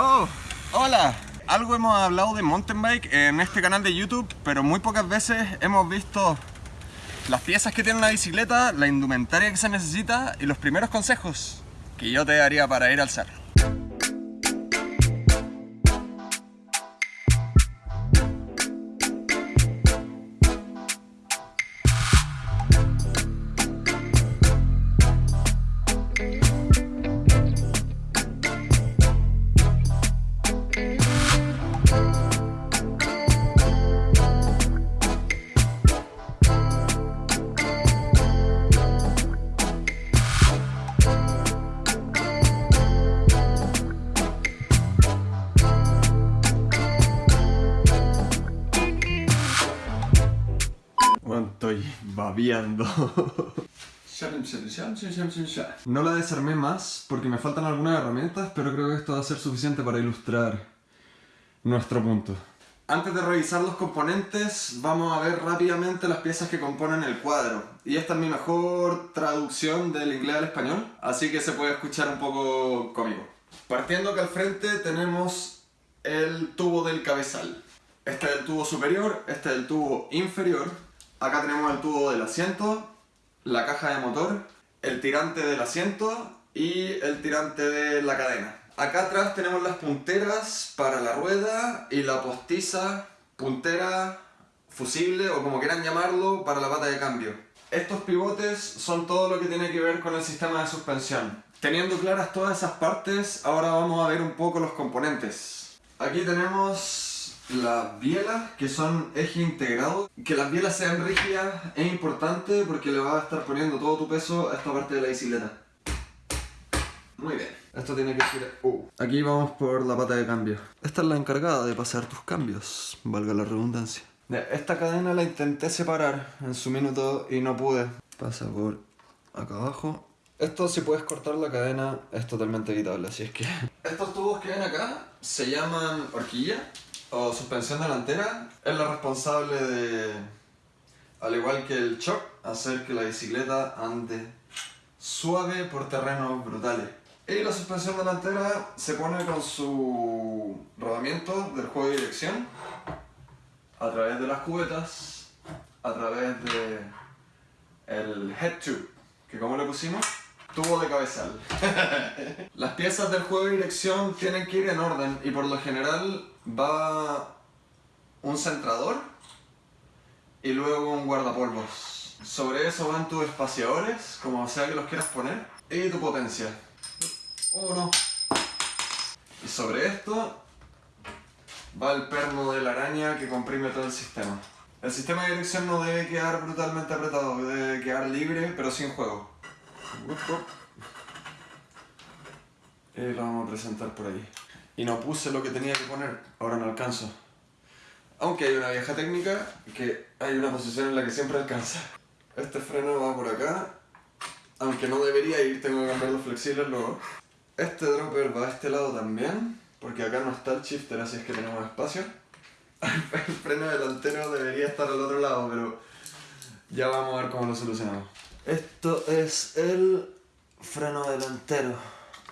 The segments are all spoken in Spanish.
Oh, hola. Algo hemos hablado de mountain bike en este canal de YouTube, pero muy pocas veces hemos visto las piezas que tiene una bicicleta, la indumentaria que se necesita y los primeros consejos que yo te daría para ir al cerro. Babeando. No la desarmé más porque me faltan algunas herramientas, pero creo que esto va a ser suficiente para ilustrar nuestro punto. Antes de revisar los componentes, vamos a ver rápidamente las piezas que componen el cuadro. Y esta es mi mejor traducción del inglés al español, así que se puede escuchar un poco cómico. Partiendo que al frente tenemos el tubo del cabezal. Este es el tubo superior, este es el tubo inferior. Acá tenemos el tubo del asiento, la caja de motor, el tirante del asiento y el tirante de la cadena. Acá atrás tenemos las punteras para la rueda y la postiza, puntera, fusible o como quieran llamarlo, para la pata de cambio. Estos pivotes son todo lo que tiene que ver con el sistema de suspensión. Teniendo claras todas esas partes, ahora vamos a ver un poco los componentes. Aquí tenemos las bielas, que son eje integrado. Que las bielas sean rígidas es importante porque le vas a estar poniendo todo tu peso a esta parte de la bicicleta. Muy bien. Esto tiene que ser... Aquí vamos por la pata de cambio. Esta es la encargada de pasar tus cambios, valga la redundancia. Esta cadena la intenté separar en su minuto y no pude. Pasa por acá abajo. Esto si puedes cortar la cadena es totalmente evitable, así es que... Estos tubos que ven acá se llaman horquilla o suspensión delantera. Es la responsable de, al igual que el shock, hacer que la bicicleta ande suave por terrenos brutales. Y la suspensión delantera se pone con su rodamiento del juego de dirección a través de las cubetas, a través de head tube, que como le pusimos, tubo de cabezal. las piezas del juego de dirección tienen que ir en orden y por lo general va un centrador y luego un guardapolvos. Sobre eso van tus espaciadores, como sea que los quieras poner, y tu potencia. Uno. Y sobre esto va el perno de la araña que comprime todo el sistema. El sistema de dirección no debe quedar brutalmente apretado, debe quedar libre pero sin juego. Y lo vamos a presentar por ahí. Y no puse lo que tenía que poner, ahora no alcanzo. Aunque hay una vieja técnica que hay una posición en la que siempre alcanza. Este freno va por acá, aunque no debería ir, tengo que cambiar los flexibles luego. Este dropper va a este lado también, porque acá no está el shifter, así es que tenemos espacio. El freno delantero debería estar al otro lado, pero ya vamos a ver cómo lo solucionamos. Esto es el freno delantero,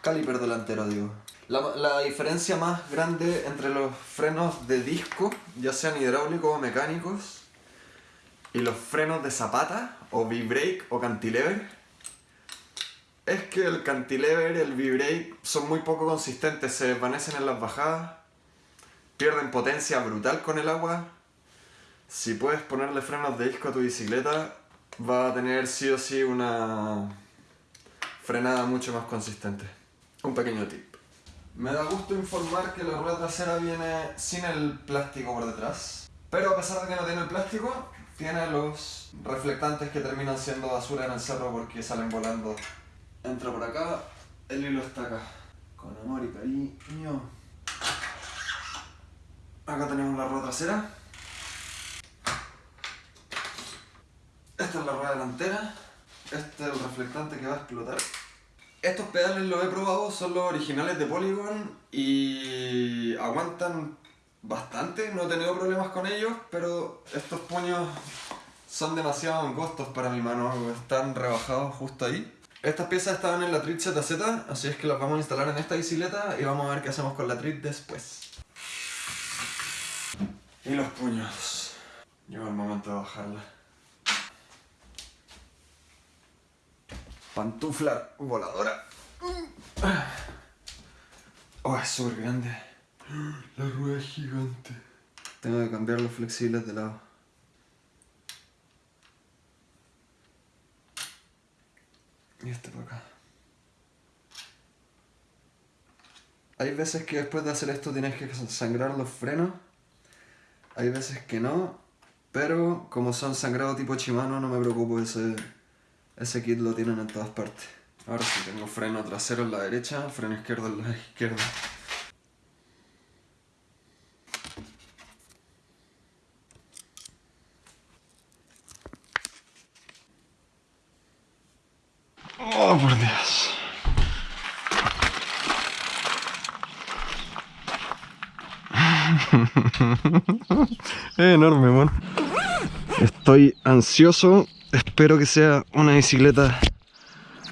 caliper delantero digo. La, la, diferencia más grande entre los frenos de disco, ya sean hidráulicos o mecánicos, y los frenos de zapata, o V-brake o cantilever, es que el cantilever el V-brake son muy poco consistentes, se desvanecen en las bajadas, pierden potencia brutal con el agua. Si puedes ponerle frenos de disco a tu bicicleta, va a tener sí o sí una frenada mucho más consistente. Un pequeño tip. Me da gusto informar que la rueda trasera viene sin el plástico por detrás. Pero a pesar de que no tiene el plástico, tiene los reflectantes que terminan siendo basura en el cerro porque salen volando. Entra por acá, el hilo está acá. Con amor y cariño. Acá tenemos la rueda trasera. Delantera. Este es el reflectante que va a explotar. Estos pedales los he probado, son los originales de Polygon y aguantan bastante, no he tenido problemas con ellos, pero estos puños son demasiado angostos para mi mano, están rebajados justo ahí. Estas piezas estaban en la Trit ZZ, así es que las vamos a instalar en esta bicicleta y vamos a ver qué hacemos con la Trit después. Y los puños. Llegó el momento de bajarla. Pantufla voladora. Oh, es súper grande. La rueda es gigante. Tengo que cambiar los flexibles de lado. Y este por acá. Hay veces que después de hacer esto tienes que sangrar los frenos. Hay veces que no. Pero como son sangrados tipo Shimano no me preocupo, ese, ese kit lo tienen en todas partes. Ahora sí, tengo freno trasero en la derecha, freno izquierdo en la izquierda. Oh, por Dios. es enorme, bueno. Estoy ansioso. Espero que sea una bicicleta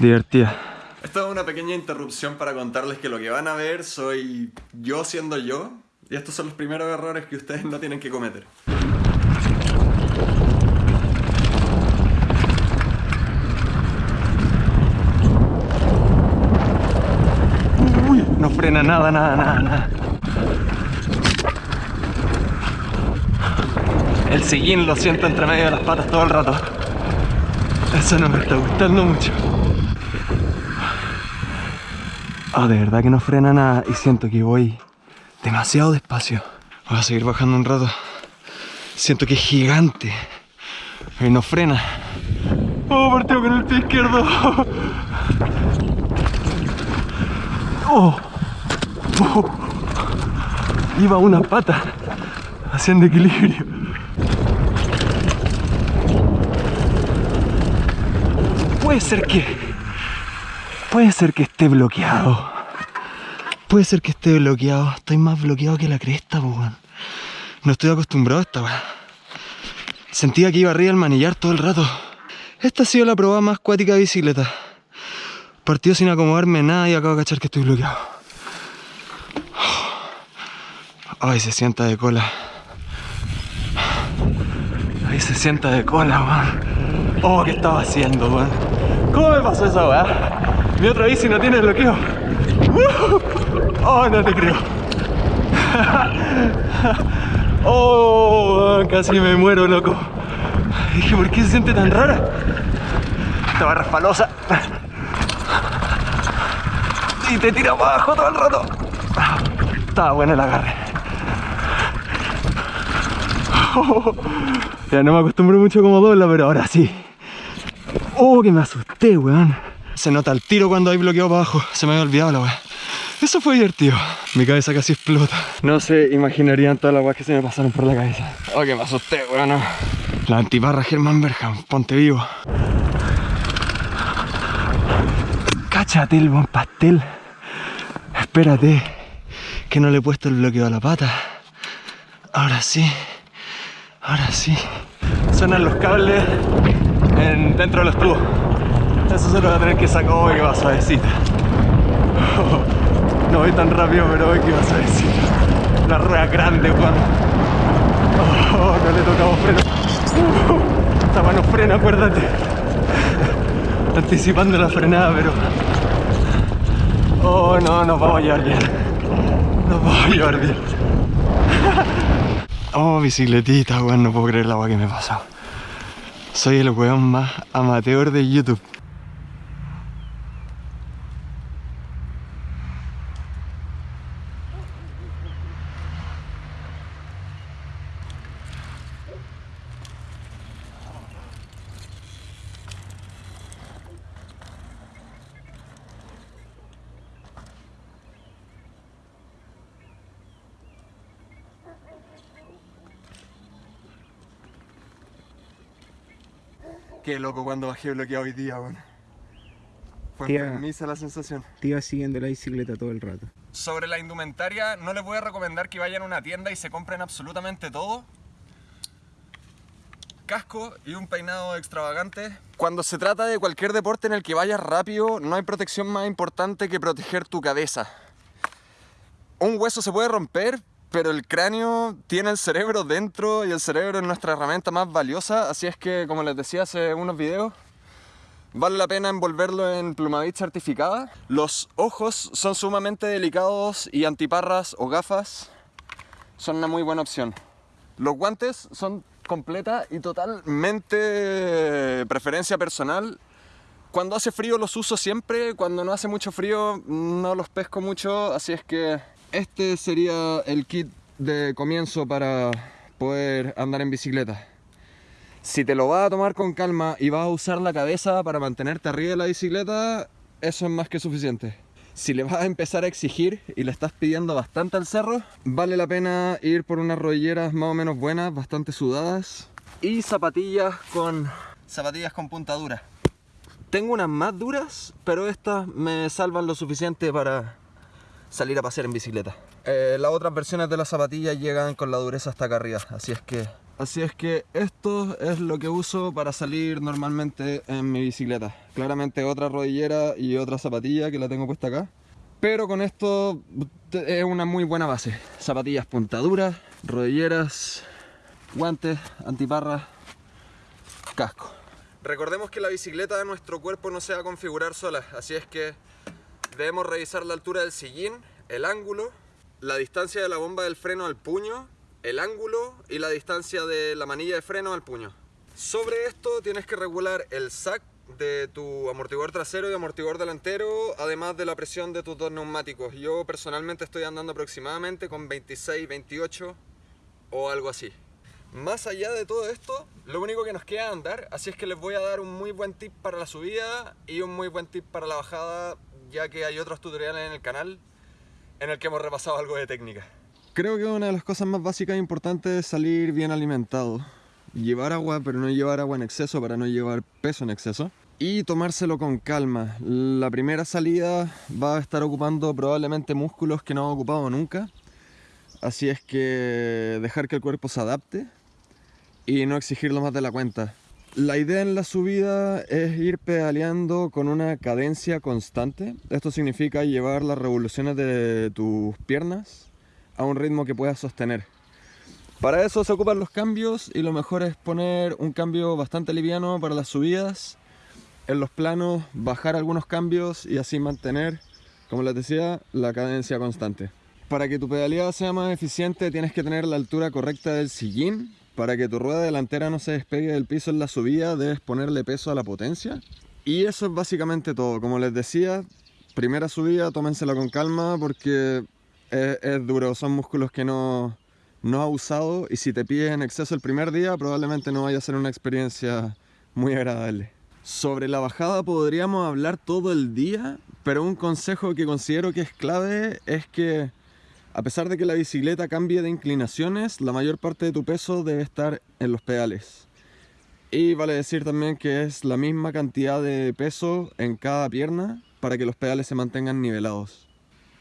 divertida. Esta es una pequeña interrupción para contarles que lo que van a ver soy yo siendo yo. Y estos son los primeros errores que ustedes no tienen que cometer. Uy, no frena nada, nada, nada, nada. El sillín lo siento entre medio de las patas todo el rato. Eso no me está gustando mucho. Ah, de verdad que no frena nada y siento que voy demasiado despacio. Voy a seguir bajando un rato. Siento que es gigante. Y no frena. Oh, partió con el pie izquierdo. Oh. oh. Iba una pata haciendo equilibrio. Puede ser que... Puede ser que esté bloqueado. Puede ser que esté bloqueado. Estoy más bloqueado que la cresta, weón. No estoy acostumbrado a esta weón. Sentía que iba arriba el manillar todo el rato. Esta ha sido la prueba más cuática de bicicleta. Partido sin acomodarme nada y acabo de cachar que estoy bloqueado. Ay, se sienta de cola. Ay, se sienta de cola, weón. Oh, ¿qué estaba haciendo, weón? ¿Cómo me pasó esa weá? Mi otra bici no tiene bloqueo. Oh, no te creo. Oh, casi me muero, loco. Dije, ¿por qué se siente tan rara? Estaba resbalosa. Y te tira abajo todo el rato. Estaba bueno el agarre. Ya no me acostumbro mucho como dobla, pero ahora sí. Oh, que me asusté, weón. Se nota el tiro cuando hay bloqueo para abajo. Se me había olvidado la weón. Eso fue divertido. Mi cabeza casi explota. No se imaginarían todas las weas que se me pasaron por la cabeza. Oh, que me asusté, weón. La antiparra Germán Bergham, ponte vivo. Cáchate el buen pastel. Espérate, que no le he puesto el bloqueo a la pata. Ahora sí, ahora sí. Suenan los cables dentro de los tubos. Eso se lo voy a tener que sacar hoy que va suavecita. no voy tan rápido, pero hoy que va suavecita. La rueda grande, Juan. Oh, no le tocamos freno. Esta mano frena, acuérdate. Anticipando la frenada, pero... Oh, no, nos vamos a llevar bien. Nos vamos a llevar bien. Oh, bicicletita, weón, no puedo creer la agua que me pasa. Soy el weón más amateur de YouTube. Qué loco cuando bajé bloqueado hoy día, weón. Fue permisa la sensación. Te iba siguiendo la bicicleta todo el rato. Sobre la indumentaria, no les voy a recomendar que vayan a una tienda y se compren absolutamente todo. casco y un peinado extravagante. Cuando se trata de cualquier deporte en el que vayas rápido, no hay protección más importante que proteger tu cabeza. Un hueso se puede romper, pero el cráneo tiene el cerebro dentro y el cerebro es nuestra herramienta más valiosa, así es que, como les decía hace unos videos, vale la pena envolverlo en plumavit certificada. Los ojos son sumamente delicados y antiparras o gafas son una muy buena opción. Los guantes son completa y totalmente preferencia personal. Cuando hace frío los uso siempre, cuando no hace mucho frío no los pesco mucho, así es que este sería el kit de comienzo para poder andar en bicicleta. Si te lo vas a tomar con calma y vas a usar la cabeza para mantenerte arriba de la bicicleta, eso es más que suficiente. Si le vas a empezar a exigir y le estás pidiendo bastante al cerro, vale la pena ir por unas rodilleras más o menos buenas, bastante sudadas y zapatillas con zapatillas con punta dura. Tengo unas más duras, pero estas me salvan lo suficiente para salir a pasear en bicicleta. Eh, las otras versiones de las zapatillas llegan con la dureza hasta acá arriba, así es que Así es que esto es lo que uso para salir normalmente en mi bicicleta. Claramente otra rodillera y otra zapatilla que la tengo puesta acá. Pero con esto es una muy buena base. Zapatillas puntaduras, rodilleras, guantes, antiparras, casco. Recordemos que la bicicleta de nuestro cuerpo no se va a configurar sola, así es que debemos revisar la altura del sillín, el ángulo, la distancia de la bomba del freno al puño el ángulo y la distancia de la manilla de freno al puño. Sobre esto tienes que regular el sac de tu amortiguador trasero y amortiguador delantero, además de la presión de tus dos neumáticos. Yo personalmente estoy andando aproximadamente con 26, 28 o algo así. Más allá de todo esto, lo único que nos queda andar, así es que les voy a dar un muy buen tip para la subida y un muy buen tip para la bajada, ya que hay otros tutoriales en el canal en el que hemos repasado algo de técnica. Creo que una de las cosas más básicas e importantes es salir bien alimentado. Llevar agua, pero no llevar agua en exceso para no llevar peso en exceso. Y tomárselo con calma. La primera salida va a estar ocupando probablemente músculos que no ha ocupado nunca. Así es que dejar que el cuerpo se adapte y no exigirlo más de la cuenta. La idea en la subida es ir pedaleando con una cadencia constante. Esto significa llevar las revoluciones de tus piernas a un ritmo que puedas sostener. Para eso se ocupan los cambios y lo mejor es poner un cambio bastante liviano para las subidas. En los planos bajar algunos cambios y así mantener, como les decía, la cadencia constante. Para que tu pedaleada sea más eficiente tienes que tener la altura correcta del sillín. Para que tu rueda delantera no se despegue del piso en la subida debes ponerle peso a la potencia. Y eso es básicamente todo. Como les decía, primera subida tómensela con calma porque es, duro, son músculos que no, no ha usado y si te pides en exceso el primer día probablemente no vaya a ser una experiencia muy agradable. Sobre la bajada podríamos hablar todo el día, pero un consejo que considero que es clave es que a pesar de que la bicicleta cambie de inclinaciones, la mayor parte de tu peso debe estar en los pedales. Y vale decir también que es la misma cantidad de peso en cada pierna para que los pedales se mantengan nivelados.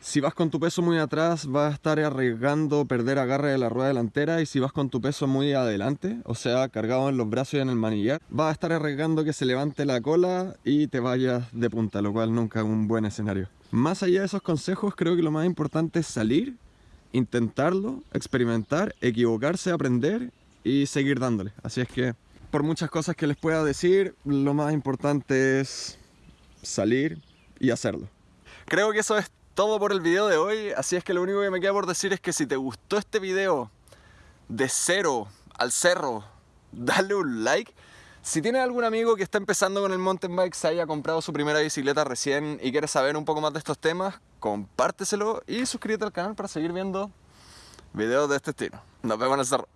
Si vas con tu peso muy atrás vas a estar arriesgando perder agarre de la rueda delantera y si vas con tu peso muy adelante, o sea, cargado en los brazos y en el manillar, vas a estar arriesgando que se levante la cola y te vayas de punta, lo cual nunca es un buen escenario. Más allá de esos consejos, creo que lo más importante es salir, intentarlo, experimentar, equivocarse, aprender y seguir dándole. Así es que, por muchas cosas que les pueda decir, lo más importante es salir y hacerlo. Creo que eso es todo por el video de hoy, así es que lo único que me queda por decir es que si te gustó este video de cero al cerro, dale un like. Si tienes algún amigo que está empezando con el mountain bike, se haya comprado su primera bicicleta recién y quiere saber un poco más de estos temas, compárteselo y suscríbete al canal para seguir viendo videos de este estilo. Nos vemos en el cerro.